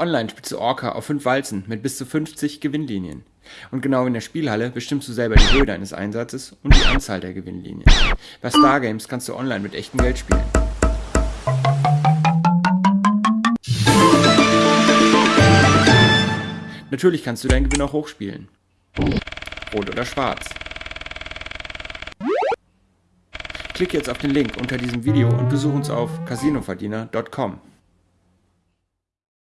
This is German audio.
online spielst du Orca auf 5 Walzen mit bis zu 50 Gewinnlinien. Und genau in der Spielhalle bestimmst du selber die Höhe deines Einsatzes und die Anzahl der Gewinnlinien. Bei Stargames kannst du online mit echtem Geld spielen. Natürlich kannst du deinen Gewinn auch hochspielen. Rot oder schwarz. Klicke jetzt auf den Link unter diesem Video und besuche uns auf casinoverdiener.com.